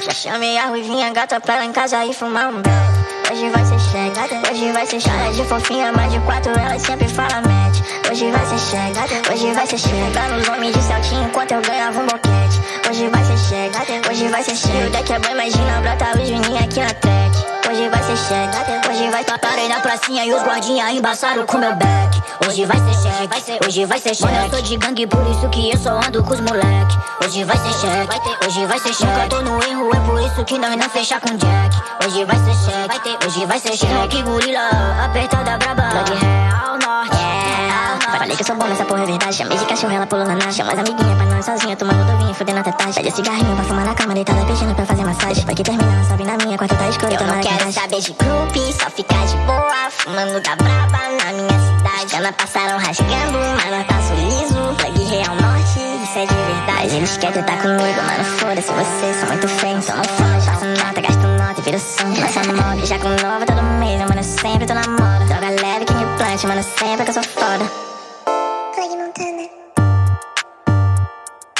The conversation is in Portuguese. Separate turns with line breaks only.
Chamei a ruivinha gata pra lá em casa e fumar um beck. Hoje vai ser cheque, hoje vai ser cheque. de fofinha, mais de quatro, ela sempre fala match. Hoje vai ser cheque, hoje vai ser cheque. Nos homens de saltinho enquanto eu ganhava um boquete. Hoje vai ser cheque, hoje vai ser cheque. O deck é bom, imagina, brota o Juninho aqui na track. Hoje vai ser cheque, hoje vai Parei na pracinha e os guardinha embaçaram com meu back Hoje vai ser cheque, hoje vai ser cheque Mano, eu sou de gangue, por isso que eu só ando com os moleque. Hoje vai ser cheque, hoje vai ser cheque Nunca tô no erro, é por isso que nós não fecha com Jack. Hoje vai ser cheque, hoje vai ser cheque Que gorila, apertada braba. Blood real, norte. Yeah. Falei que eu sou bom nessa porra, é verdade. Chamei de cachorro, ela pulou na nacha Chama. As amiguinhas pra nós sozinha Tomando dovinho, fudendo até taxa Pede cigarrinho pra fumar na cama Deitada pedindo pra fazer massagem. Vai que termina, sobe na minha Quarta tá escuro, eu não quero saber de grupo Só ficar de boa, fumando da braba Ana passaram rasgando Mas não passo liso, plug real norte Isso é de verdade. Eles querem estar comigo, mano foda-se Vocês são muito feios, então não foda Faço nota, gasto nota e viro som. Lança mob, já com nova todo mês Mano, sempre tô na moda. Droga leve que me plante, mano, sempre que eu sou foda